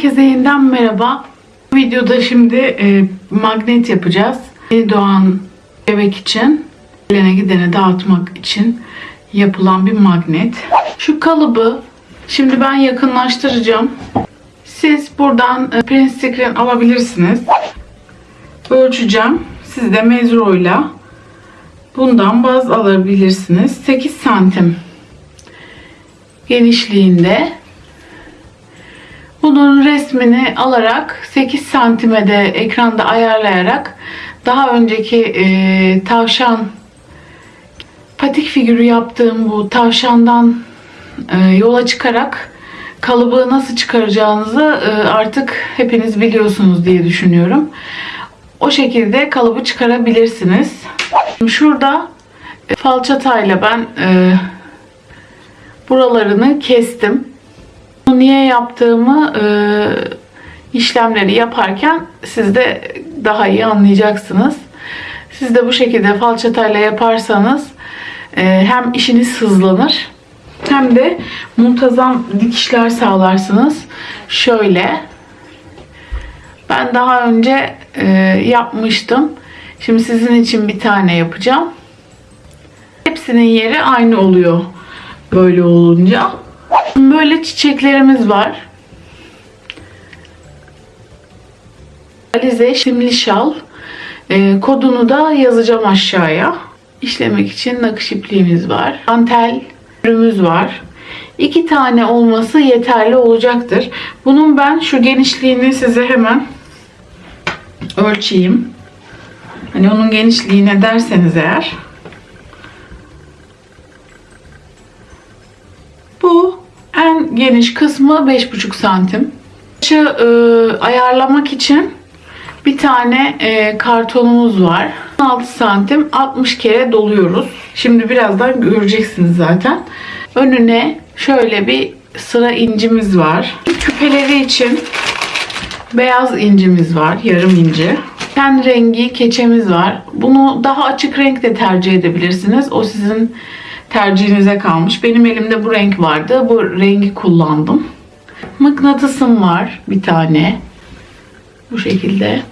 Herkese yeniden merhaba. Bu videoda şimdi e, magnet yapacağız. Yeni doğan bebek için, gelene gidene dağıtmak için yapılan bir magnet. Şu kalıbı şimdi ben yakınlaştıracağım. Siz buradan e, print screen alabilirsiniz. Ölçeceğim. Siz de mezroyla bundan baz alabilirsiniz. 8 santim genişliğinde bunun resmini alarak 8 santime de ekranda ayarlayarak daha önceki e, tavşan patik figürü yaptığım bu tavşandan e, yola çıkarak kalıbı nasıl çıkaracağınızı e, artık hepiniz biliyorsunuz diye düşünüyorum. O şekilde kalıbı çıkarabilirsiniz. Şurada e, falçatayla ben e, buralarını kestim. Niye yaptığımı e, işlemleri yaparken siz de daha iyi anlayacaksınız. Siz de bu şekilde falçatayla yaparsanız e, hem işiniz hızlanır hem de muntazam dikişler sağlarsınız. Şöyle ben daha önce e, yapmıştım. Şimdi sizin için bir tane yapacağım. Hepsinin yeri aynı oluyor böyle olunca. Böyle çiçeklerimiz var. Alize şimli şal. E, kodunu da yazacağım aşağıya. İşlemek için nakış ipliğimiz var. Antel ürümüz var. İki tane olması yeterli olacaktır. Bunun ben şu genişliğini size hemen ölçeyim. Hani onun genişliğine derseniz eğer. En geniş kısmı 5,5 santim. Şu e, ayarlamak için bir tane e, kartonumuz var. 16 santim 60 kere doluyoruz. Şimdi birazdan göreceksiniz zaten. Önüne şöyle bir sıra incimiz var. Küpeleri için beyaz incimiz var. Yarım inci. Ten rengi keçemiz var. Bunu daha açık renk de tercih edebilirsiniz. O sizin tercihinize kalmış. Benim elimde bu renk vardı. Bu rengi kullandım. Mıknatısım var bir tane. Bu şekilde.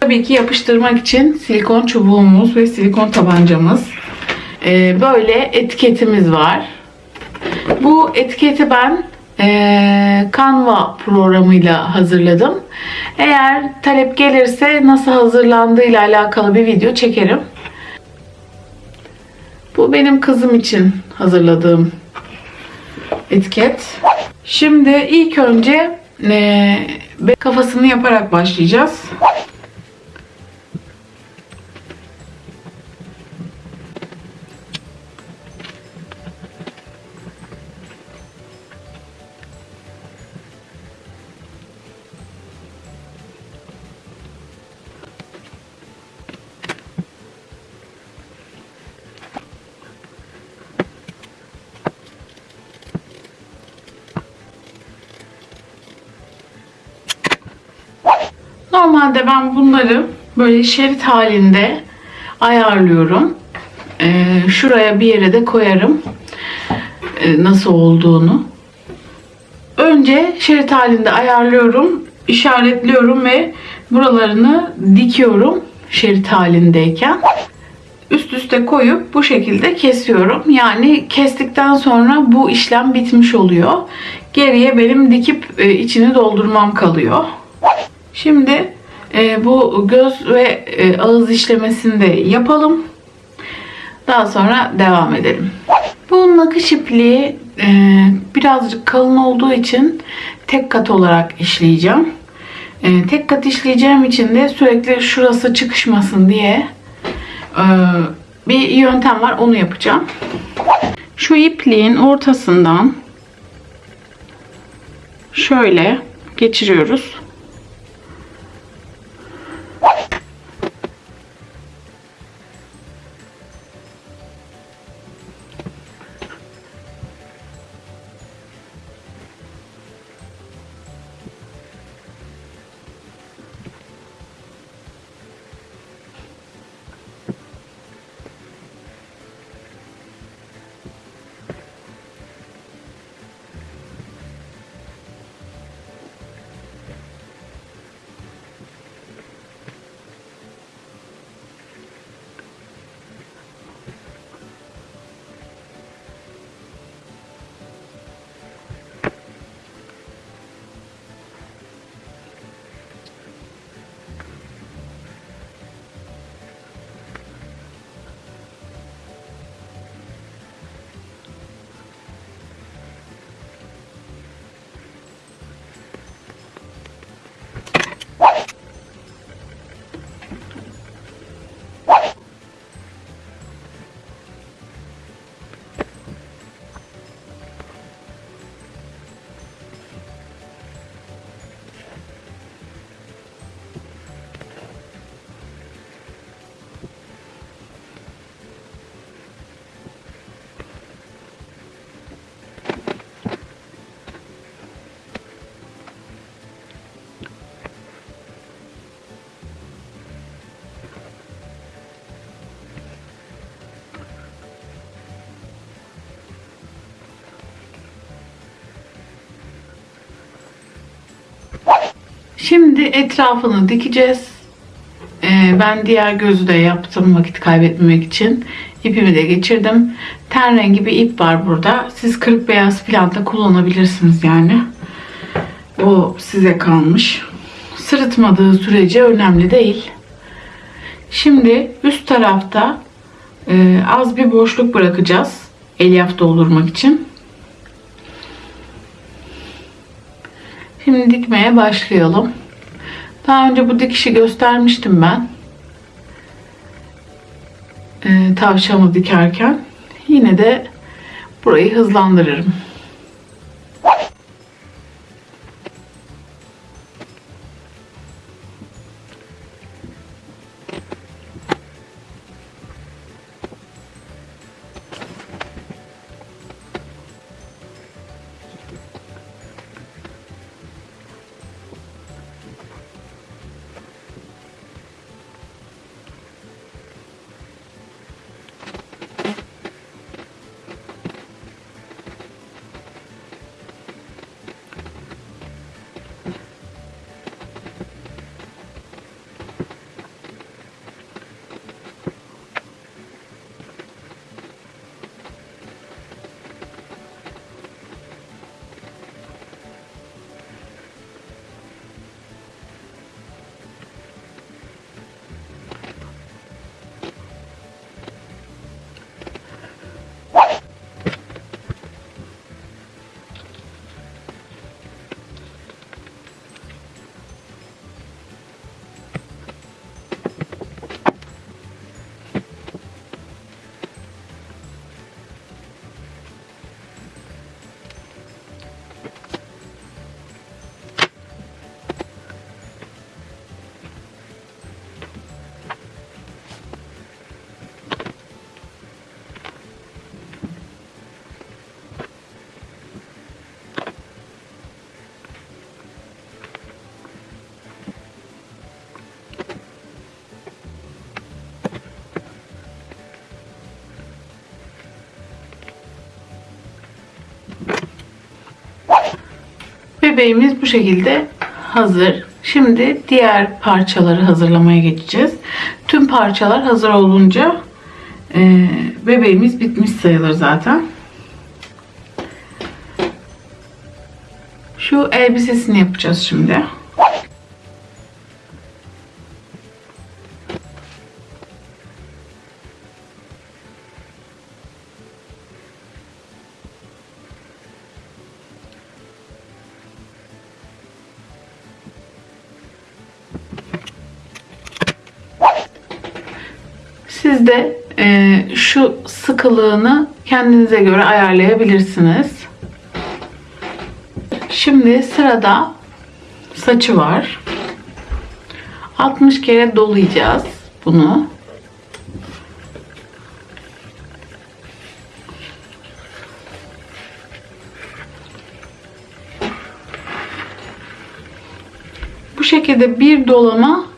Tabii ki yapıştırmak için silikon çubuğumuz ve silikon tabancamız. Ee, böyle etiketimiz var. Bu etiketi ben e, Canva programıyla hazırladım. Eğer talep gelirse nasıl hazırlandığıyla alakalı bir video çekerim. Bu benim kızım için hazırladığım etiket. Şimdi ilk önce e, kafasını yaparak başlayacağız. Bunları böyle şerit halinde ayarlıyorum. Ee, şuraya bir yere de koyarım. Ee, nasıl olduğunu. Önce şerit halinde ayarlıyorum. işaretliyorum ve buralarını dikiyorum şerit halindeyken. Üst üste koyup bu şekilde kesiyorum. Yani kestikten sonra bu işlem bitmiş oluyor. Geriye benim dikip e, içini doldurmam kalıyor. Şimdi e, bu göz ve e, ağız işlemesini de yapalım. Daha sonra devam edelim. Bu nakış ipliği e, birazcık kalın olduğu için tek kat olarak işleyeceğim. E, tek kat işleyeceğim için de sürekli şurası çıkışmasın diye e, bir yöntem var. Onu yapacağım. Şu ipliğin ortasından şöyle geçiriyoruz. Şimdi etrafını dikeceğiz. Ee, ben diğer gözü de yaptım vakit kaybetmemek için. İpimi de geçirdim. Ten rengi bir ip var burada. Siz kırık beyaz falan da kullanabilirsiniz yani. O size kalmış. Sırıtmadığı sürece önemli değil. Şimdi üst tarafta e, az bir boşluk bırakacağız. Elyaf doldurmak için. Şimdi dikmeye başlayalım. Daha önce bu dikişi göstermiştim ben. Ee, tavşanı dikerken. Yine de burayı hızlandırırım. Bebeğimiz bu şekilde hazır. Şimdi diğer parçaları hazırlamaya geçeceğiz. Tüm parçalar hazır olunca e, bebeğimiz bitmiş sayılır zaten. Şu elbisesini yapacağız şimdi. Siz de e, şu sıkılığını kendinize göre ayarlayabilirsiniz. Şimdi sırada saçı var. 60 kere dolayacağız bunu. Bu şekilde bir dolama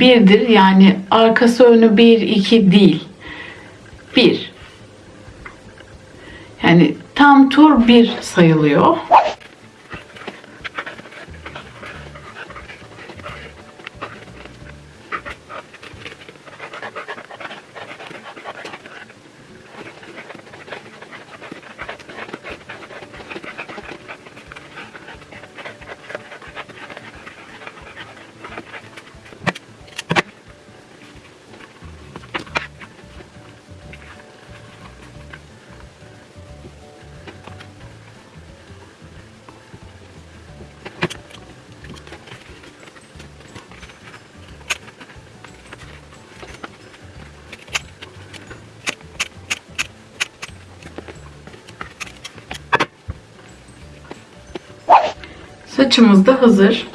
birdir. Yani arkası önü bir, iki değil. Bir. Yani tam tur bir sayılıyor. Saçımız da hazır.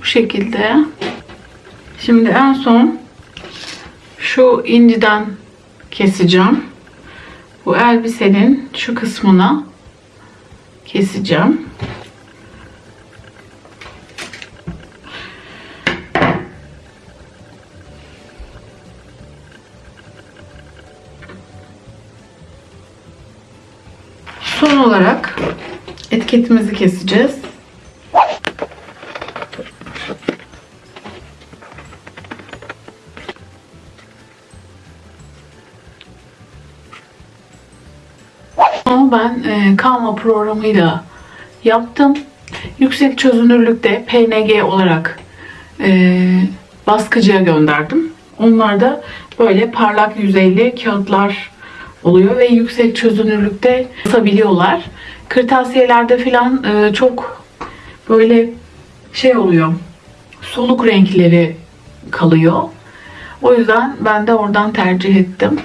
Bu şekilde. Şimdi en son şu inciden keseceğim. Bu elbisenin şu kısmına keseceğim. Etiketimizi keseceğiz. Ama ben e, programıyla yaptım. Yüksek çözünürlükte PNG olarak e, baskıcıya gönderdim. Onlar da böyle parlak yüzeyli kağıtlar oluyor ve yüksek çözünürlükte basabiliyorlar. Kırtasiyelerde filan e, çok böyle şey oluyor. Soluk renkleri kalıyor. O yüzden ben de oradan tercih ettim.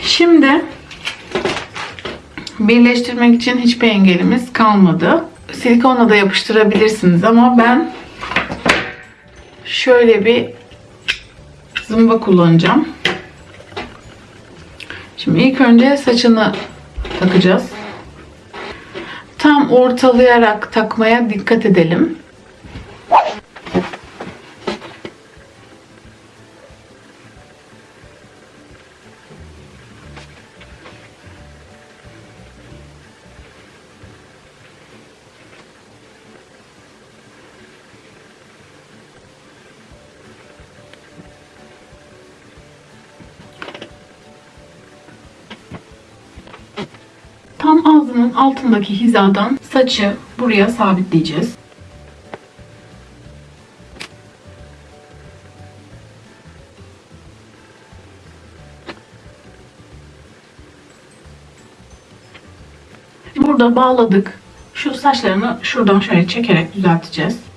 Şimdi birleştirmek için hiçbir engelimiz kalmadı. Silikonla da yapıştırabilirsiniz ama ben şöyle bir zımba kullanacağım. Şimdi ilk önce saçını takacağız. Tam ortalayarak takmaya dikkat edelim. Tam ağzının altındaki hizadan saçı buraya sabitleyeceğiz. Burada bağladık. Şu saçlarını şuradan şöyle çekerek düzelteceğiz.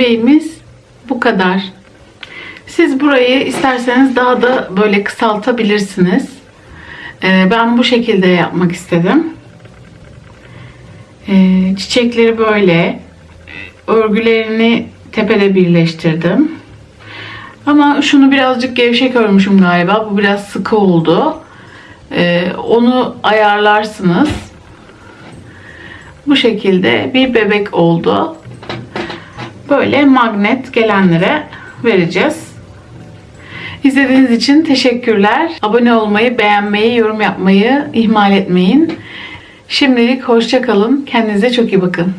Bebeğimiz bu kadar. Siz burayı isterseniz daha da böyle kısaltabilirsiniz. Ee, ben bu şekilde yapmak istedim. Ee, çiçekleri böyle. Örgülerini tepede birleştirdim. Ama şunu birazcık gevşek örmüşüm galiba. Bu biraz sıkı oldu. Ee, onu ayarlarsınız. Bu şekilde bir bebek oldu. Böyle magnet gelenlere vereceğiz. İzlediğiniz için teşekkürler. Abone olmayı, beğenmeyi, yorum yapmayı ihmal etmeyin. Şimdilik hoşça kalın. Kendinize çok iyi bakın.